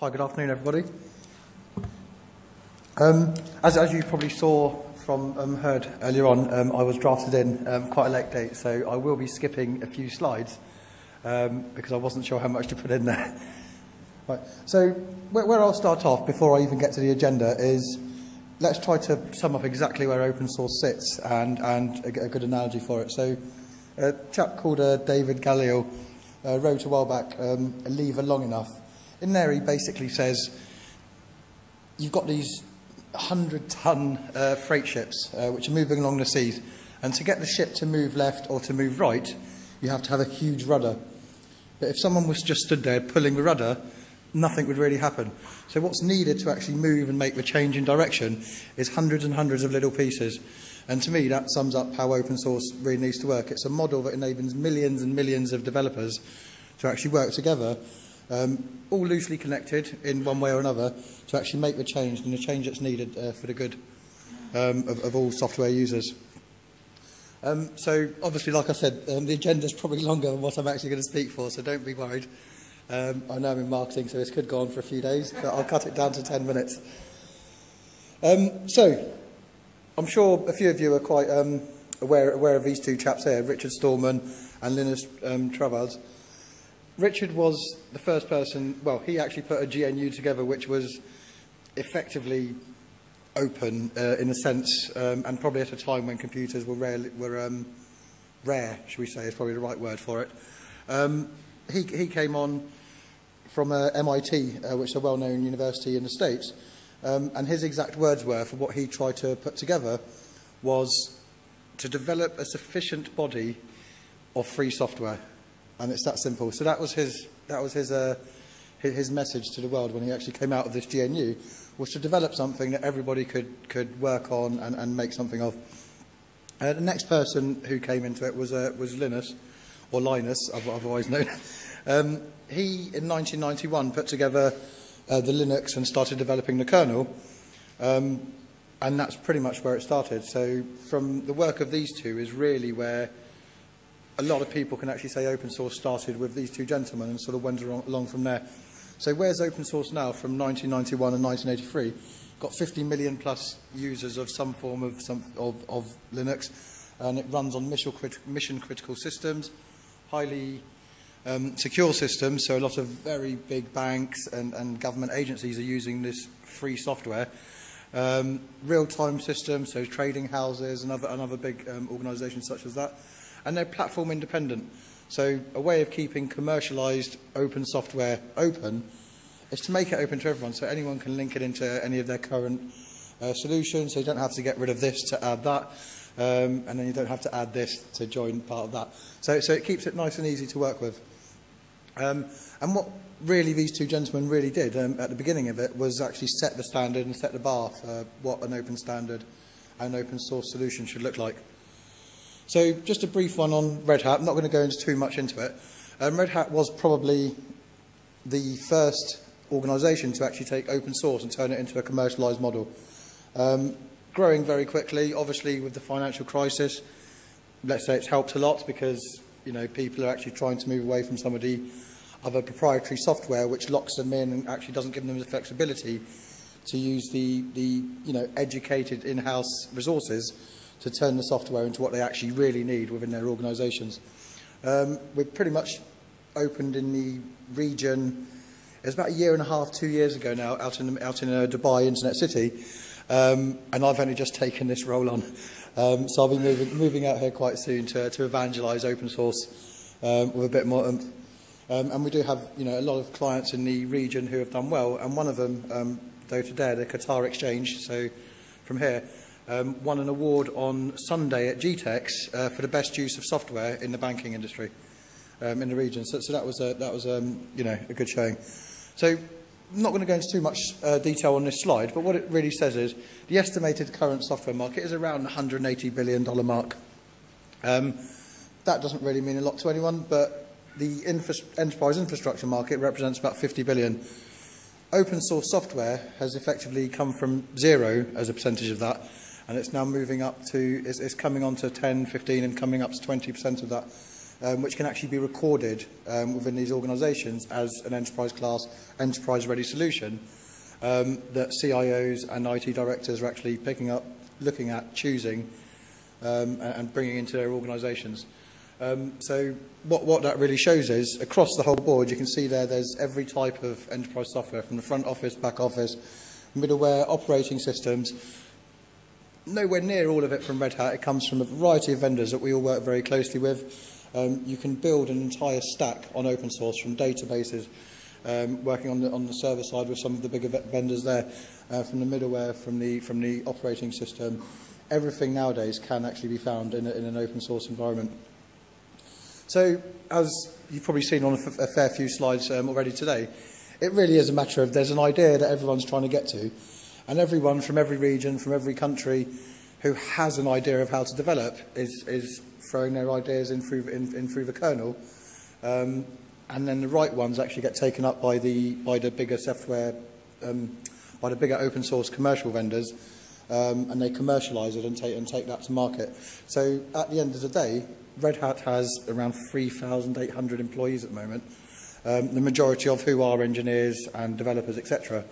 Hi, good afternoon, everybody. Um, as, as you probably saw from um, heard earlier on, um, I was drafted in um, quite a late date, so I will be skipping a few slides um, because I wasn't sure how much to put in there. right. So where, where I'll start off before I even get to the agenda is let's try to sum up exactly where open source sits and, and a, a good analogy for it. So a chap called uh, David Galileo uh, wrote a while back, um, a lever long enough. In there, he basically says, you've got these 100-ton uh, freight ships uh, which are moving along the seas. And to get the ship to move left or to move right, you have to have a huge rudder. But if someone was just stood there pulling the rudder, nothing would really happen. So what's needed to actually move and make the change in direction is hundreds and hundreds of little pieces. And to me, that sums up how open source really needs to work. It's a model that enables millions and millions of developers to actually work together um, all loosely connected in one way or another, to actually make the change and the change that's needed uh, for the good um, of, of all software users. Um, so obviously, like I said, um, the agenda is probably longer than what I'm actually going to speak for, so don't be worried. Um, I know I'm in marketing, so this could go on for a few days, but I'll cut it down to 10 minutes. Um, so, I'm sure a few of you are quite um, aware, aware of these two chaps here, Richard Stallman and Linus um. Richard was the first person, well, he actually put a GNU together which was effectively open uh, in a sense, um, and probably at a time when computers were, rare, were um, rare, should we say, is probably the right word for it. Um, he, he came on from uh, MIT, uh, which is a well-known university in the States, Um, and his exact words were, for what he tried to put together, was to develop a sufficient body of free software. And it's that simple. So that was his, that was his, uh, his message to the world when he actually came out of this GNU, was to develop something that everybody could, could work on and, and make something of. Uh, the next person who came into it was, uh, was Linus, or Linus, otherwise known. um, he, in 1991, put together uh, the Linux and started developing the kernel. Um, and that's pretty much where it started. So from the work of these two is really where a lot of people can actually say open source started with these two gentlemen and sort of went along from there. So where's open source now from 1991 and 1983? Got 50 million plus users of some form of, some, of, of Linux, and it runs on mission, crit mission critical systems, highly um, secure systems, so a lot of very big banks and, and government agencies are using this free software. Um, real-time systems, so trading houses and other, and other big um, organisations such as that. and they're platform independent. So a way of keeping commercialized open software open is to make it open to everyone so anyone can link it into any of their current uh, solutions. So you don't have to get rid of this to add that. Um, and then you don't have to add this to join part of that. So, so it keeps it nice and easy to work with. Um, and what really these two gentlemen really did um, at the beginning of it was actually set the standard and set the bar for what an open standard and open source solution should look like. So just a brief one on Red Hat. I'm not going to go into too much into it. Um, Red Hat was probably the first organisation to actually take open source and turn it into a commercialised model. Um, growing very quickly, obviously with the financial crisis, let's say it's helped a lot because you know, people are actually trying to move away from some of the other proprietary software which locks them in and actually doesn't give them the flexibility to use the, the you know, educated in-house resources to turn the software into what they actually really need within their organisations. Um, we're pretty much opened in the region, it was about a year and a half, two years ago now, out in, out in uh, Dubai Internet City, um, and I've only just taken this role on. Um, so I'll be moving, moving out here quite soon to, to evangelise open source um, with a bit more Um, and we do have you know, a lot of clients in the region who have done well, and one of them, um, though today, the Qatar Exchange, so from here, um, won an award on Sunday at GITEX uh, for the best use of software in the banking industry um, in the region. So, so that was, a, that was um, you know, a good showing. So I'm not going to go into too much uh, detail on this slide, but what it really says is the estimated current software market is around the $180 billion mark. Um, that doesn't really mean a lot to anyone, but the infra enterprise infrastructure market represents about 50 billion. Open source software has effectively come from zero as a percentage of that, and it's now moving up to, it's, it's coming on to 10, 15, and coming up to 20% of that um, which can actually be recorded um, within these organisations as an enterprise class, enterprise ready solution um, that CIOs and IT directors are actually picking up, looking at, choosing um, and, bringing into their organisations. Um, so what, what that really shows is, across the whole board, you can see there there's every type of enterprise software, from the front office, back office, middleware, operating systems, nowhere near all of it from Red Hat. It comes from a variety of vendors that we all work very closely with. Um, you can build an entire stack on open source from databases, um, working on the, on the server side with some of the bigger vendors there, uh, from the middleware, from the, from the operating system. Everything nowadays can actually be found in, a, in an open source environment. So, as you've probably seen on a, a fair few slides um, already today, it really is a matter of there's an idea that everyone's trying to get to, And everyone from every region, from every country who has an idea of how to develop is, is throwing their ideas in through, in, in through the kernel. Um, and then the right ones actually get taken up by the, by the bigger software, um, by the bigger open source commercial vendors. Um, and they commercialize it and take, and take that to market. So at the end of the day, Red Hat has around 3,800 employees at the moment, um, the majority of who are engineers and developers, etc.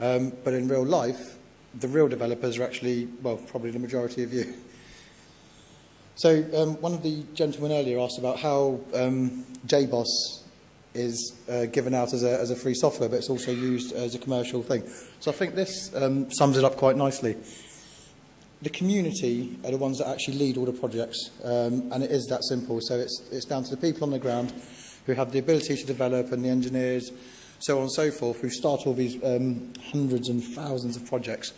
Um, but in real life, the real developers are actually, well, probably the majority of you. So um, one of the gentlemen earlier asked about how um, JBoss is uh, given out as a, as a free software, but it's also used as a commercial thing. So I think this um, sums it up quite nicely. The community are the ones that actually lead all the projects, um, and it is that simple. So it's, it's down to the people on the ground who have the ability to develop and the engineers so on and so forth, who start all these um, hundreds and thousands of projects.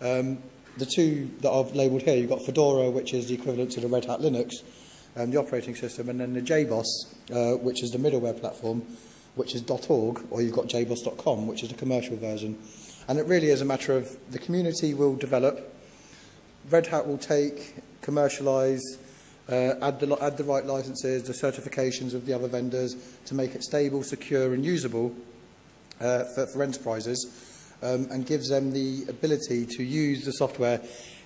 Um, the two that I've labelled here, you've got Fedora, which is the equivalent to the Red Hat Linux, um, the operating system, and then the JBoss, uh, which is the middleware platform, which is .org, or you've got jboss.com, which is the commercial version. And it really is a matter of the community will develop, Red Hat will take, commercialise, uh, add, the, add the right licenses, the certifications of the other vendors to make it stable, secure and usable uh, for, for enterprises um, and gives them the ability to use the software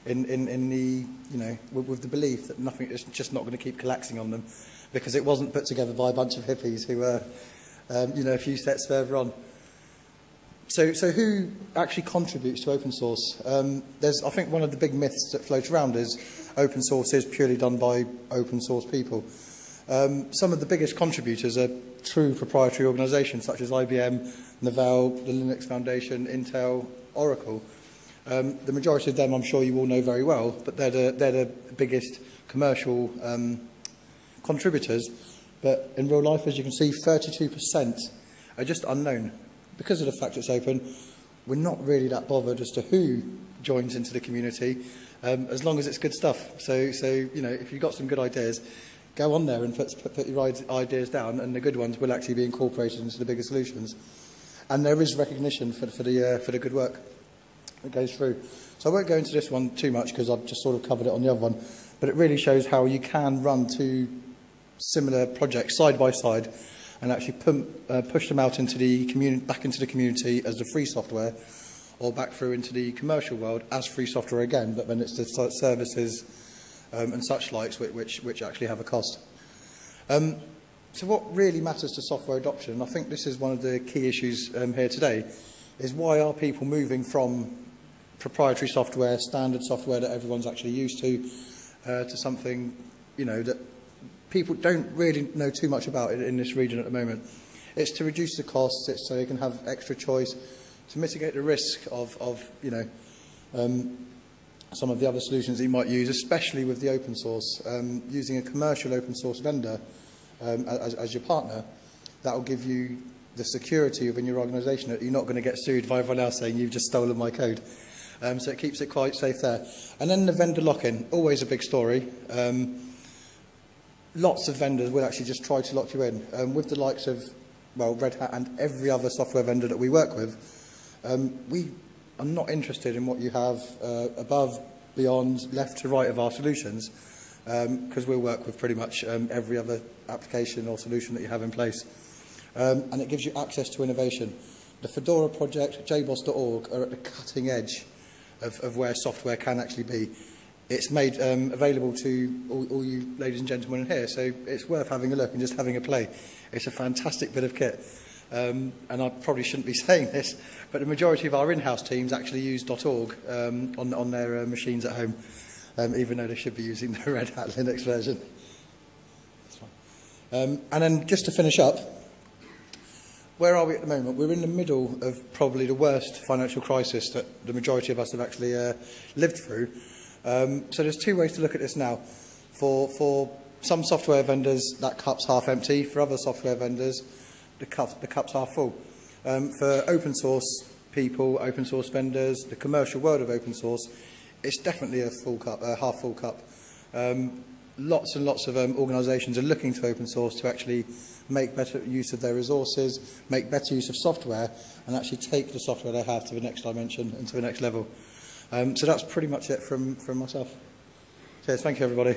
in, in, in the, you know, with, with the belief that nothing is just not going to keep collapsing on them because it wasn't put together by a bunch of hippies who were, um, you know, a few steps further on. So, so who actually contributes to open source? Um, there's, I think one of the big myths that float around is open source is purely done by open source people. Um, some of the biggest contributors are true proprietary organisations such as IBM, Novell, the Linux Foundation, Intel, Oracle. Um, the majority of them I'm sure you all know very well, but they're the, they're the biggest commercial um, contributors. But in real life, as you can see, 32% are just unknown. Because of the fact it's open, we're not really that bothered as to who joins into the community, um, as long as it's good stuff. So, so, you know, if you've got some good ideas, go on there and put, put, put your ideas down, and the good ones will actually be incorporated into the bigger solutions. And there is recognition for, for, the, uh, for the good work that goes through. So I won't go into this one too much because I've just sort of covered it on the other one. But it really shows how you can run two similar projects side by side and actually pump, uh, push them out into the community, back into the community as the free software, or back through into the commercial world as free software again, but then it's the services um, and such likes which, which, which actually have a cost. Um, so what really matters to software adoption, and I think this is one of the key issues um, here today, is why are people moving from proprietary software, standard software that everyone's actually used to, uh, to something you know that people don't really know too much about it in this region at the moment. It's to reduce the costs, it's so you can have extra choice, to mitigate the risk of, of you know, um, some of the other solutions that you might use, especially with the open source. Um, using a commercial open source vendor um, as, as your partner, that will give you the security within your organisation that you're not going to get sued by everyone else saying you've just stolen my code. Um, so it keeps it quite safe there. And then the vendor lock-in, always a big story. Um, lots of vendors will actually just try to lock you in. Um, with the likes of, well, Red Hat and every other software vendor that we work with, um, we are not interested in what you have uh, above, beyond, left to right of our solutions because um, we'll work with pretty much um, every other application or solution that you have in place. Um, and it gives you access to innovation. The Fedora project, jboss.org, are at the cutting edge of, of where software can actually be. It's made um, available to all, all you ladies and gentlemen in here. So it's worth having a look and just having a play. It's a fantastic bit of kit. Um, and I probably shouldn't be saying this, but the majority of our in-house teams actually use .org um, on, on their uh, machines at home, um, even though they should be using the Red Hat Linux version. That's fine. Um, and then just to finish up, where are we at the moment? We're in the middle of probably the worst financial crisis that the majority of us have actually uh, lived through. Um, so there's two ways to look at this now. For, for some software vendors, that cup's half empty. For other software vendors, the, cup, the cup's half full. Um, for open source people, open source vendors, the commercial world of open source, it's definitely a full cup, a half full cup. Um, lots and lots of um, organisations are looking to open source to actually make better use of their resources, make better use of software, and actually take the software they have to the next dimension and to the next level. Um, so that's pretty much it from, from myself. Cheers. Thank you, everybody.